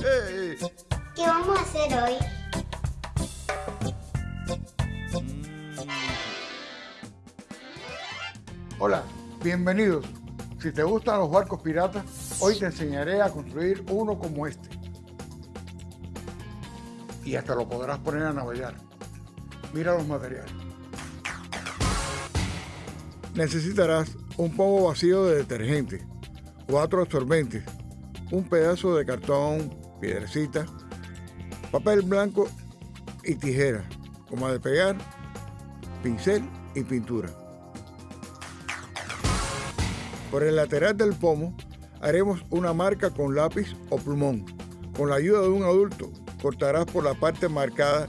¿Qué vamos a hacer hoy? Hola, bienvenidos. Si te gustan los barcos piratas, hoy te enseñaré a construir uno como este. Y hasta lo podrás poner a navegar. Mira los materiales. Necesitarás un pomo vacío de detergente, cuatro absorbentes, un pedazo de cartón, piedrecita, papel blanco y tijera, como de pegar, pincel y pintura. Por el lateral del pomo haremos una marca con lápiz o plumón. Con la ayuda de un adulto cortarás por la parte marcada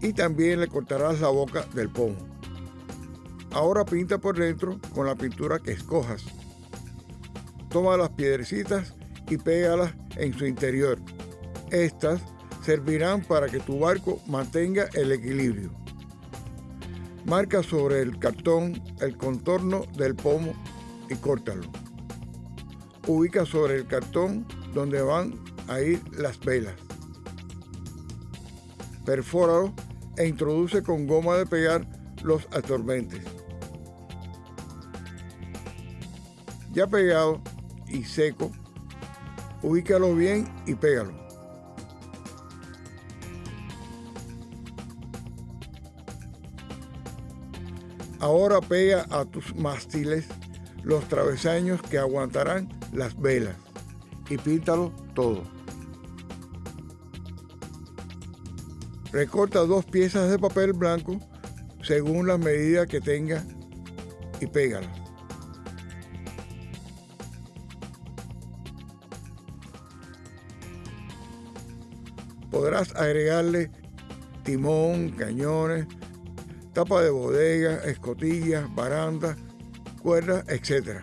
y también le cortarás la boca del pomo. Ahora pinta por dentro con la pintura que escojas. Toma las piedrecitas y pégalas en su interior. Estas servirán para que tu barco mantenga el equilibrio. Marca sobre el cartón el contorno del pomo y córtalo. Ubica sobre el cartón donde van a ir las velas. Perfóralo e introduce con goma de pegar los absorbentes. Ya pegado y seco, ubícalo bien y pégalo. Ahora pega a tus mástiles los travesaños que aguantarán las velas y píntalo todo. Recorta dos piezas de papel blanco según la medida que tenga y pégalas. Podrás agregarle timón, cañones, tapa de bodega, escotillas, barandas, cuerdas, etc.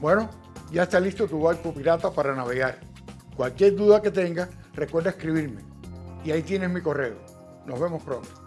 Bueno, ya está listo tu barco pirata para navegar. Cualquier duda que tengas, recuerda escribirme. Y ahí tienes mi correo. Nos vemos pronto.